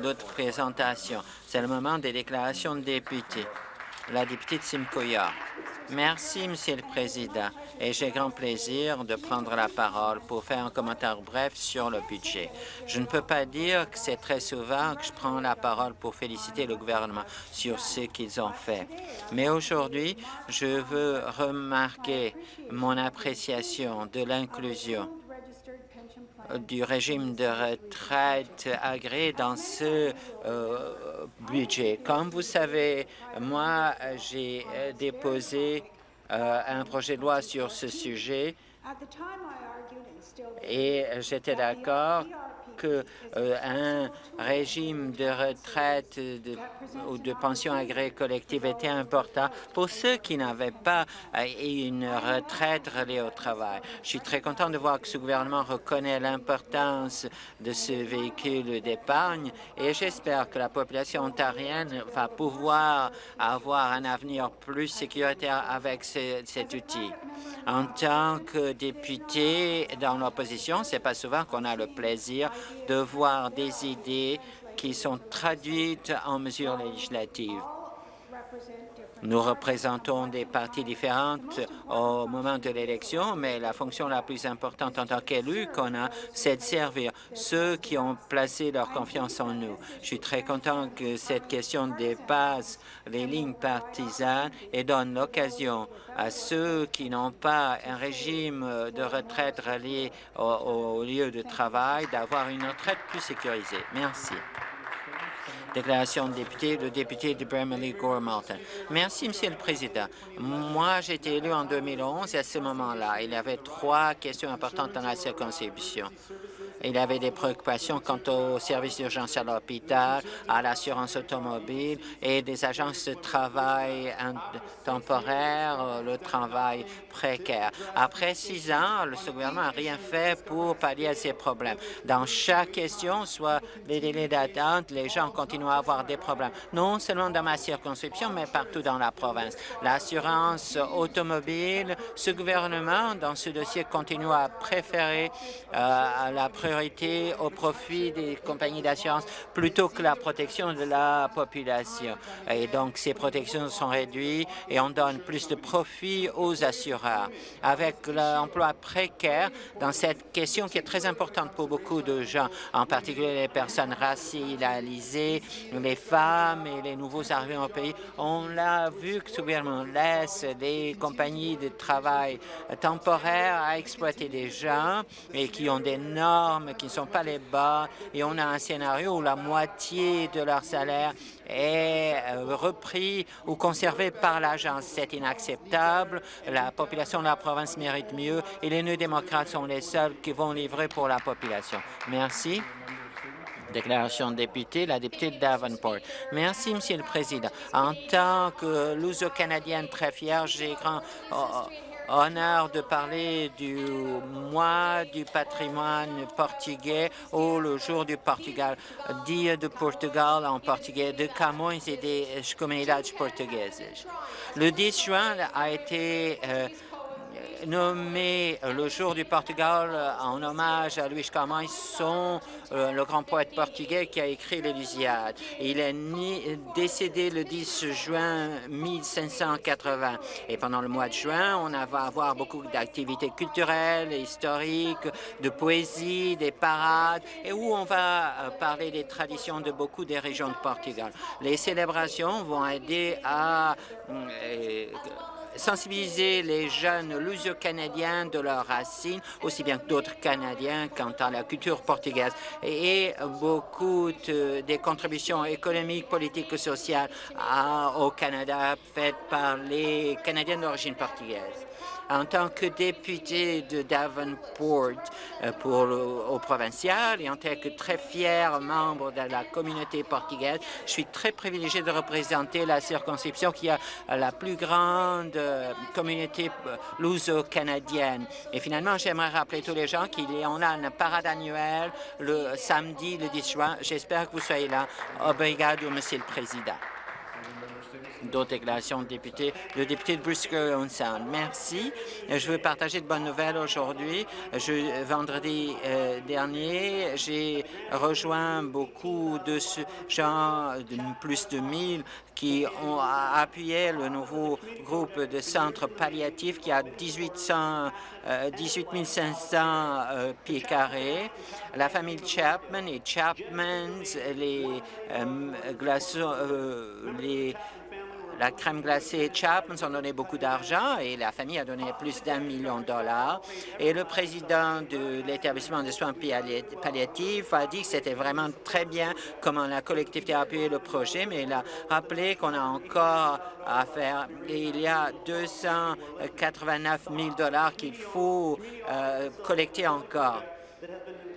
d'autres présentations. C'est le moment des déclarations de députés. La députée de Simcoe Merci, Monsieur le Président, et j'ai grand plaisir de prendre la parole pour faire un commentaire bref sur le budget. Je ne peux pas dire que c'est très souvent que je prends la parole pour féliciter le gouvernement sur ce qu'ils ont fait. Mais aujourd'hui, je veux remarquer mon appréciation de l'inclusion du régime de retraite agréé dans ce euh, budget. Comme vous savez, moi, j'ai déposé euh, un projet de loi sur ce sujet et j'étais d'accord qu'un euh, régime de retraite ou de pension agréée collective était important pour ceux qui n'avaient pas euh, une retraite reliée au travail. Je suis très content de voir que ce gouvernement reconnaît l'importance de ce véhicule d'épargne et j'espère que la population ontarienne va pouvoir avoir un avenir plus sécuritaire avec cet outil. En tant que député dans l'opposition, c'est pas souvent qu'on a le plaisir de voir des idées qui sont traduites en mesures législatives. Nous représentons des partis différentes au moment de l'élection, mais la fonction la plus importante en tant qu'élu qu'on a, c'est de servir ceux qui ont placé leur confiance en nous. Je suis très content que cette question dépasse les lignes partisanes et donne l'occasion à ceux qui n'ont pas un régime de retraite relié au, au lieu de travail d'avoir une retraite plus sécurisée. Merci. Déclaration de député, le député de Bramley Gore Malton. Merci, Monsieur le Président. Moi, j'ai été élu en 2011 et à ce moment-là, il y avait trois questions importantes dans la circonscription. Il avait des préoccupations quant au service d'urgence à l'hôpital, à l'assurance automobile et des agences de travail temporaire, le travail précaire. Après six ans, le gouvernement n'a rien fait pour pallier ces problèmes. Dans chaque question, soit les délais d'attente, les gens continuent à avoir des problèmes, non seulement dans ma circonscription, mais partout dans la province. L'assurance automobile, ce gouvernement, dans ce dossier, continue à préférer euh, la priorité au profit des compagnies d'assurance plutôt que la protection de la population. Et donc, ces protections sont réduites et on donne plus de profit aux assureurs. Avec l'emploi précaire, dans cette question qui est très importante pour beaucoup de gens, en particulier les personnes racialisées, les femmes et les nouveaux arrivés au pays, on l'a vu que ce gouvernement laisse des compagnies de travail temporaires à exploiter des gens et qui ont des qui ne sont pas les bas et on a un scénario où la moitié de leur salaire est euh, repris ou conservé par l'agence. C'est inacceptable. La population de la province mérite mieux et les néo-démocrates sont les seuls qui vont livrer pour la population. Merci. Déclaration de député, la députée de Davenport. Merci, Monsieur le Président. En tant que luso-canadienne très fière, j'ai grand... Oh, oh, honneur de parler du mois du patrimoine portugais ou le jour du Portugal, Dia de Portugal en portugais, de Camões et des comunidades portugaises. Le 10 juin a été euh, nommé le jour du Portugal en hommage à Luís Camões, son, euh, le grand poète portugais qui a écrit l'Élusiade. Il est décédé le 10 juin 1580. Et pendant le mois de juin, on va avoir beaucoup d'activités culturelles, historiques, de poésie, des parades, et où on va euh, parler des traditions de beaucoup des régions de Portugal. Les célébrations vont aider à euh, sensibiliser les jeunes lusio-canadiens de leurs racines, aussi bien que d'autres Canadiens quant à la culture portugaise, et beaucoup des contributions économiques, politiques et sociales au Canada faites par les Canadiens d'origine portugaise en tant que député de Davenport euh, pour au provincial et en tant que très fier membre de la communauté portugaise, je suis très privilégié de représenter la circonscription qui a la plus grande euh, communauté euh, luso-canadienne. Et finalement, j'aimerais rappeler tous les gens qu'il y en a une parade annuelle le samedi, le 10 juin. J'espère que vous soyez là. Obrigado, Monsieur le Président. D'autres déclarations de députés. Le député de Brisker Sound. Merci. Je veux partager de bonnes nouvelles aujourd'hui. Vendredi euh, dernier, j'ai rejoint beaucoup de gens, plus de 1000, qui ont appuyé le nouveau groupe de centres palliatifs qui a 1800, 18 500 euh, pieds carrés. La famille Chapman et Chapman, les euh, glaçons, les la crème glacée Chapman ont donné beaucoup d'argent et la famille a donné plus d'un million de dollars. Et le président de l'établissement de soins palliatifs a dit que c'était vraiment très bien comment la collectivité a appuyé le projet, mais il a rappelé qu'on a encore à faire. Et il y a 289 000 dollars qu'il faut euh, collecter encore.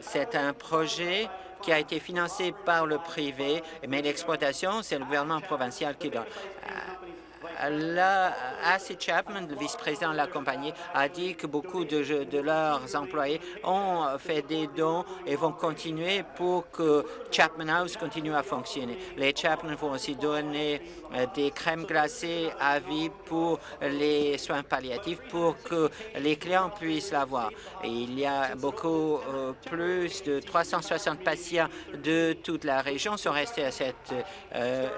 C'est un projet qui a été financé par le privé, mais l'exploitation, c'est le gouvernement provincial qui donne. Là, Chapman, le vice-président de la compagnie, a dit que beaucoup de, de, leurs employés ont fait des dons et vont continuer pour que Chapman House continue à fonctionner. Les Chapman vont aussi donner euh, des crèmes glacées à vie pour les soins palliatifs pour que les clients puissent l'avoir. Il y a beaucoup euh, plus de 360 patients de toute la région sont restés à cette euh,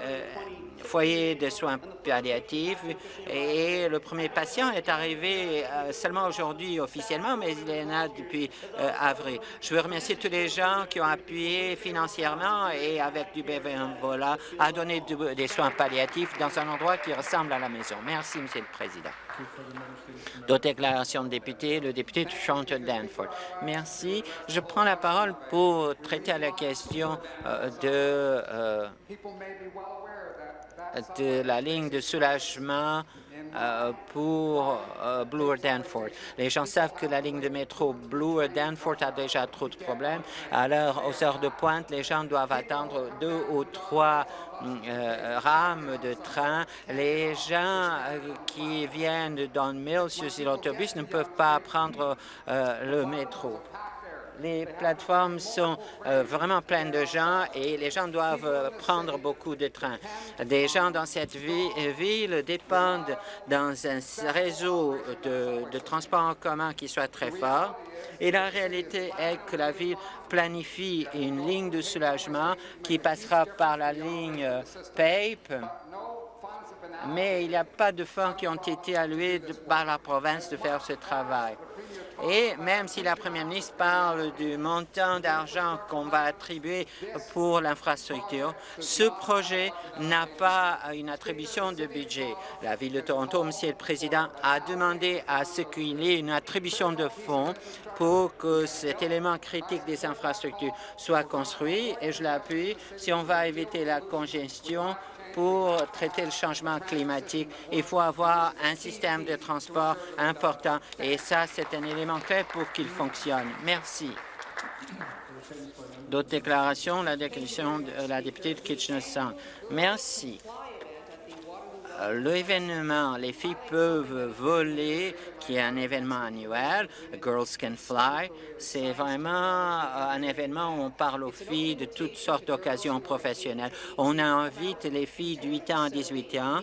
foyer de soins palliatifs et le premier patient est arrivé euh, seulement aujourd'hui officiellement, mais il est là depuis euh, avril. Je veux remercier tous les gens qui ont appuyé financièrement et avec du bénévolat à donner des soins palliatifs dans un endroit qui ressemble à la maison. Merci, Monsieur le Président. D'autres déclarations de députés, le député de Chantal Danforth. Merci. Je prends la parole pour traiter la question euh, de de la ligne de soulagement euh, pour euh, Bloor-Danforth. Les gens savent que la ligne de métro Bloor-Danforth a déjà trop de problèmes. Alors, aux heures de pointe, les gens doivent attendre deux ou trois euh, rames de train. Les gens qui viennent dans Mill sur l'autobus ne peuvent pas prendre le métro les plateformes sont euh, vraiment pleines de gens et les gens doivent euh, prendre beaucoup de trains. Des gens dans cette ville dépendent d'un réseau de, de transport en commun qui soit très fort. Et la réalité est que la ville planifie une ligne de soulagement qui passera par la ligne euh, PAPE, mais il n'y a pas de fonds qui ont été alloués par la province de faire ce travail. Et même si la première ministre parle du montant d'argent qu'on va attribuer pour l'infrastructure, ce projet n'a pas une attribution de budget. La Ville de Toronto, Monsieur le Président, a demandé à ce qu'il y ait une attribution de fonds pour que cet élément critique des infrastructures soit construit, et je l'appuie, si on va éviter la congestion, pour traiter le changement climatique, il faut avoir un système de transport important et ça, c'est un élément clé pour qu'il fonctionne. Merci. D'autres déclarations, la déclaration de la députée de Kitchener-Sound. Merci. L'événement Les filles peuvent voler, qui est un événement annuel, Girls Can Fly, c'est vraiment euh, un événement où on parle aux filles de toutes sortes d'occasions professionnelles. On invite les filles de 8 ans à 18 ans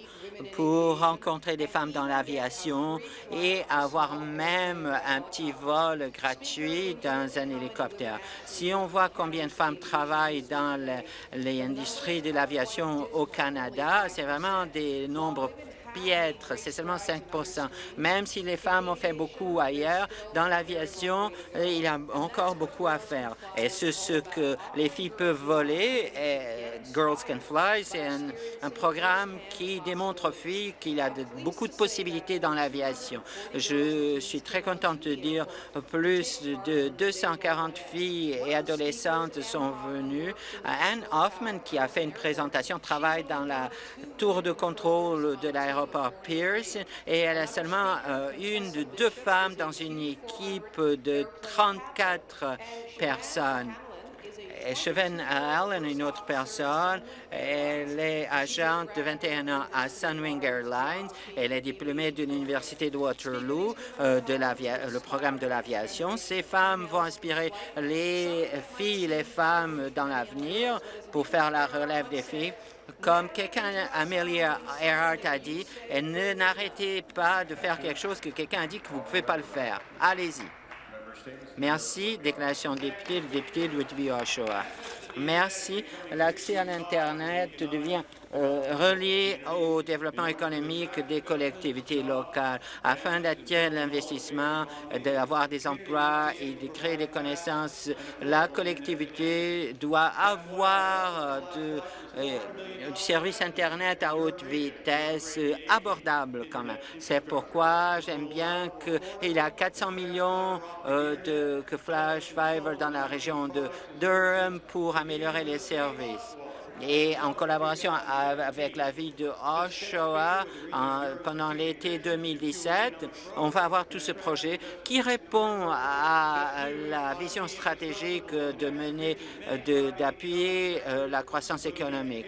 pour rencontrer des femmes dans l'aviation et avoir même un petit vol gratuit dans un hélicoptère. Si on voit combien de femmes travaillent dans les industries de l'aviation au Canada, c'est vraiment des nombres piètre, c'est seulement 5% Même si les femmes ont fait beaucoup ailleurs, dans l'aviation, il y a encore beaucoup à faire. Et ce, que les filles peuvent voler, et Girls Can Fly, c'est un, programme qui démontre aux filles qu'il y a beaucoup de possibilités dans l'aviation. Je suis très contente de dire plus de 240 filles et adolescentes sont venues. Anne Hoffman, qui a fait une présentation, travaille dans la tour de contrôle de l'aéroport Pierce et elle est seulement euh, une de deux femmes dans une équipe de 34 personnes. Cheven Allen, une autre personne, elle est agente de 21 ans à Sunwing Airlines. Elle est diplômée de l'Université de Waterloo, euh, de le programme de l'aviation. Ces femmes vont inspirer les filles les femmes dans l'avenir pour faire la relève des filles. Comme quelqu'un, Amelia Earhart a dit, ne n'arrêtez pas de faire quelque chose que quelqu'un a dit que vous ne pouvez pas le faire. Allez-y. Merci. Déclaration de député, le député de Whitby-Oshawa. Merci. L'accès à l'Internet devient euh, relié au développement économique des collectivités locales afin d'attirer l'investissement, d'avoir des emplois et de créer des connaissances. La collectivité doit avoir de, euh, du service Internet à haute vitesse abordable quand même. C'est pourquoi j'aime bien qu'il y a 400 millions euh, de que Flash Fiber dans la région de Durham pour améliorer les services et en collaboration avec la ville de Oshawa pendant l'été 2017, on va avoir tout ce projet qui répond à la vision stratégique de mener, d'appuyer euh, la croissance économique.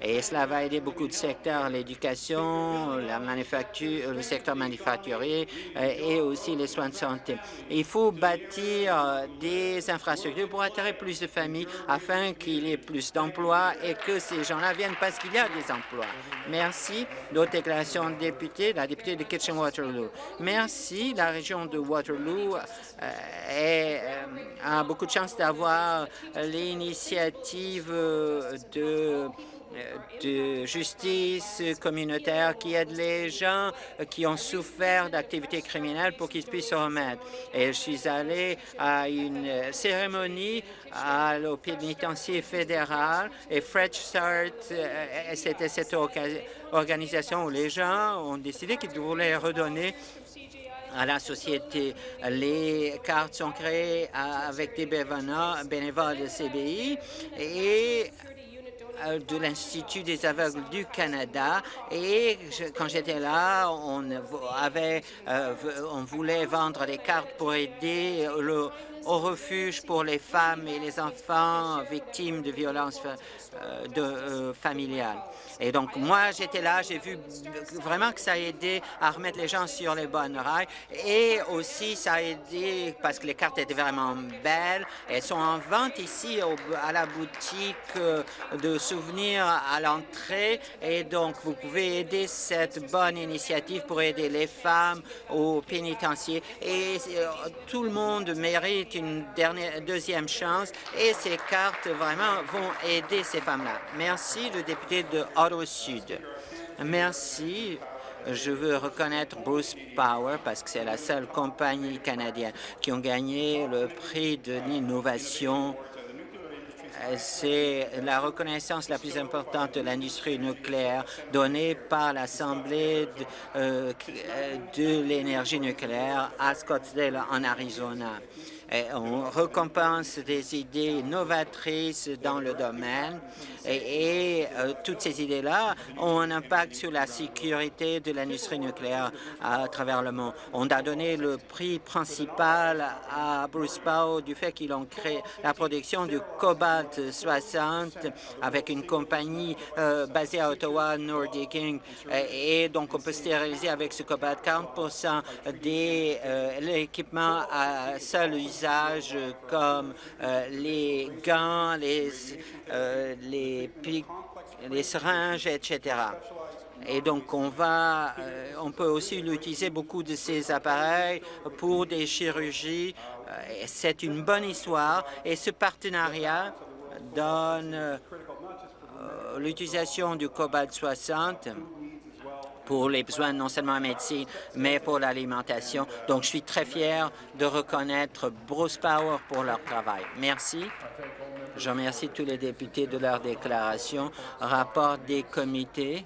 Et cela va aider beaucoup de secteurs, l'éducation, la manufacture, le secteur manufacturier euh, et aussi les soins de santé. Il faut bâtir euh, des infrastructures pour attirer plus de familles afin qu'il y ait plus d'emplois et que ces gens-là viennent parce qu'il y a des emplois. Merci. D'autres déclarations de députés, la députée de Kitchen-Waterloo. Merci. La région de Waterloo euh, a beaucoup de chance d'avoir l'initiative de de justice communautaire qui aide les gens qui ont souffert d'activités criminelles pour qu'ils puissent se remettre. Et je suis allé à une cérémonie à pénitencier fédéral et Fresh Start, euh, c'était cette organisation où les gens ont décidé qu'ils voulaient redonner à la société. Les cartes sont créées avec des bénévoles de CBI et euh, de l'Institut des aveugles du Canada. Et quand j'étais là, on, avait, euh, on voulait vendre des cartes pour aider le, au refuge pour les femmes et les enfants victimes de violences euh, de, familiales. Et donc, moi, j'étais là, j'ai vu vraiment que ça a aidé à remettre les gens sur les bonnes rails et aussi ça a aidé parce que les cartes étaient vraiment belles. Elles sont en vente ici à la boutique euh, de souvenirs à l'entrée et donc vous pouvez aider cette bonne initiative pour aider les femmes au pénitencier et euh, tout le monde mérite une deuxième chance et ces cartes vraiment vont aider ces femmes-là. Merci, le député de Ottawa-Sud. Merci. Je veux reconnaître Bruce Power parce que c'est la seule compagnie canadienne qui a gagné le prix de l'innovation c'est la reconnaissance la plus importante de l'industrie nucléaire donnée par l'Assemblée de, euh, de l'énergie nucléaire à Scottsdale, en Arizona on récompense des idées novatrices dans le domaine et, euh, toutes ces idées-là ont un impact sur la sécurité de l'industrie nucléaire à travers le monde. On a donné le prix principal à Bruce Powell du fait qu'ils ont créé la production du cobalt 60 avec une compagnie euh, basée à Ottawa, Nordic Inc. Et donc, on peut stériliser avec ce cobalt 40 des euh, l'équipement à seul comme euh, les gants, les, euh, les, les etc. Et donc, on, va, euh, on peut aussi utiliser beaucoup de ces appareils pour des chirurgies. C'est une bonne histoire et ce partenariat donne l'utilisation du cobalt 60 pour les besoins non seulement en médecine, mais pour l'alimentation. Donc, je suis très fier de reconnaître Bruce Power pour leur travail. Merci. Je remercie tous les députés de leur déclaration. Rapport des comités.